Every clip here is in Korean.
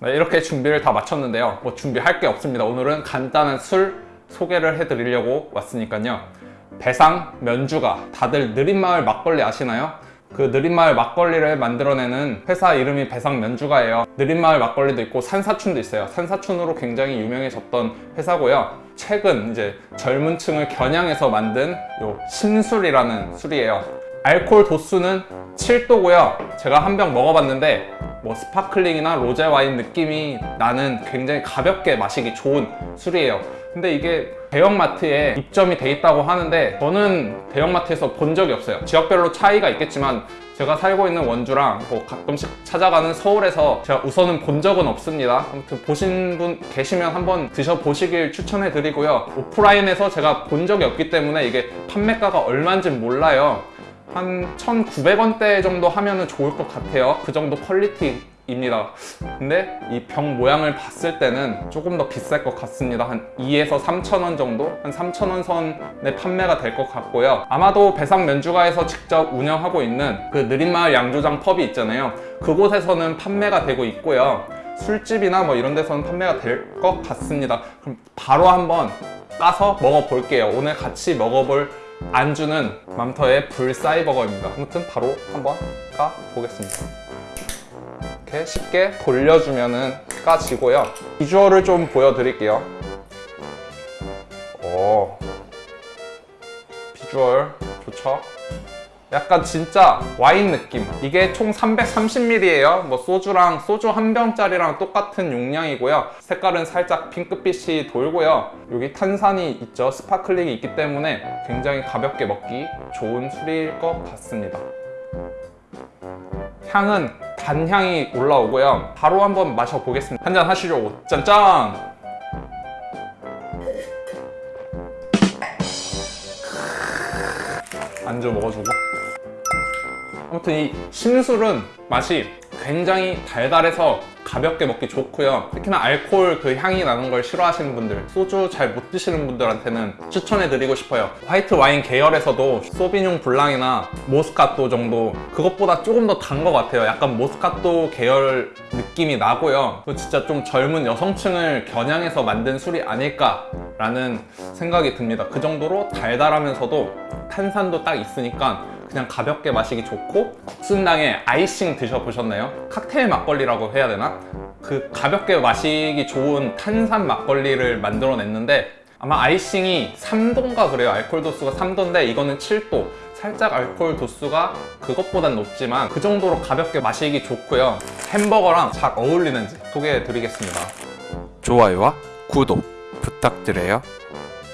네, 이렇게 준비를 다 마쳤는데요. 뭐 준비할 게 없습니다. 오늘은 간단한 술 소개를 해드리려고 왔으니까요. 배상 면주가 다들 느린마을 막걸리 아시나요? 그 느린마을 막걸리를 만들어내는 회사 이름이 배상 면주가예요. 느린마을 막걸리도 있고 산사춘도 있어요. 산사춘으로 굉장히 유명해졌던 회사고요. 최근 이제 젊은 층을 겨냥해서 만든 요 신술이라는 술이에요. 알코올 도수는 7도고요. 제가 한 병 먹어봤는데 뭐 sparkling이나 로제 와인 느낌이 나는 굉장히 가볍게 마시기 좋은 술이에요. 근데 이게 대형마트에 입점이 돼 있다고 하는데 저는 대형마트에서 본 적이 없어요. 지역별로 차이가 있겠지만 제가 살고 있는 원주랑 뭐 가끔씩 찾아가는 서울에서 제가 우선은 본 적은 없습니다. 아무튼 보신 분 계시면 한번 드셔보시길 추천해 드리고요. 오프라인에서 제가 본 적이 없기 때문에 이게 판매가가 얼마인지 몰라요 한 1,900원대 정도 하면 좋을 것 같아요. 그 정도 퀄리티입니다. 근데 이 병 모양을 봤을 때는 조금 더 비쌀 것 같습니다. 한 2에서 3,000원 정도? 한 3,000원 선에 판매가 될 것 같고요. 아마도 배상 면주가에서 직접 운영하고 있는 그 느린마을 양조장 펍이 있잖아요. 그곳에서는 판매가 되고 있고요. 술집이나 뭐 이런 데서는 판매가 될 것 같습니다. 그럼 바로 한번 까서 먹어볼게요. 오늘 같이 먹어볼 안주는 맘터의 불싸이버거입니다. 아무튼 바로 한번 까보겠습니다. 이렇게 쉽게 돌려주면 은 까지고요. 비주얼을 좀 보여드릴게요. 오. 비주얼 좋죠? 약간 진짜 와인 느낌. 이게 총 330ml예요. 뭐 소주랑 소주 한 병짜리랑 똑같은 용량이고요. 색깔은 살짝 핑크빛이 돌고요. 여기 탄산이 있죠. sparkling이 있기 때문에 굉장히 가볍게 먹기 좋은 술일 것 같습니다. 향은 단향이 올라오고요. 바로 한번 마셔보겠습니다. 한잔 하시죠. 짠짠 안주 먹어주고. 아무튼 이 심술은 맛이 굉장히 달달해서 가볍게 먹기 좋고요. 특히나 알코올 그 향이 나는 걸 싫어하시는 분들 소주 잘 못 드시는 분들한테는 추천해 드리고 싶어요. 화이트 와인 계열에서도 소비뇽 블랑이나 모스카토 정도 그것보다 조금 더 단 것 같아요. 약간 모스카토 계열 느낌이 나고요. 또 진짜 좀 젊은 여성층을 겨냥해서 만든 술이 아닐까 라는 생각이 듭니다. 그 정도로 달달하면서도 탄산도 딱 있으니까 그냥 가볍게 마시기 좋고 국순당에 아이싱 드셔보셨나요? 칵테일 막걸리라고 해야 되나? 그 가볍게 마시기 좋은 탄산 막걸리를 만들어냈는데 아마 아이싱이 3도인가 그래요 알코올 도수가 3도인데 이거는 7도 살짝 알코올 도수가 그것보단 높지만 그 정도로 가볍게 마시기 좋고요 햄버거랑 잘 어울리는지 소개해 드리겠습니다 좋아요와 구독 부탁드려요.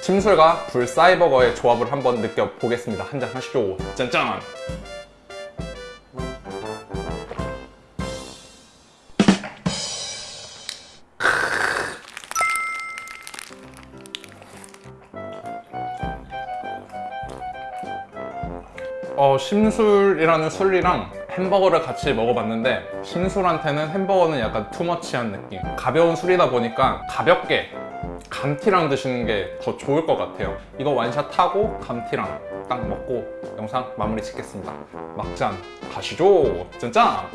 침술과 불사이버거의 조합을 한번 느껴보겠습니다. 한 잔 하시죠. 짠짠. 어, 심술이라는 술이랑 햄버거를 같이 먹어봤는데 심술한테는 햄버거는 약간 투머치한 느낌. 가벼운 술이다 보니까 가볍게 감티랑 드시는 게 더 좋을 것 같아요. 이거 완샷 하고 감티랑 딱 먹고 영상 마무리 짓겠습니다. 막잔 가시죠. 짠짠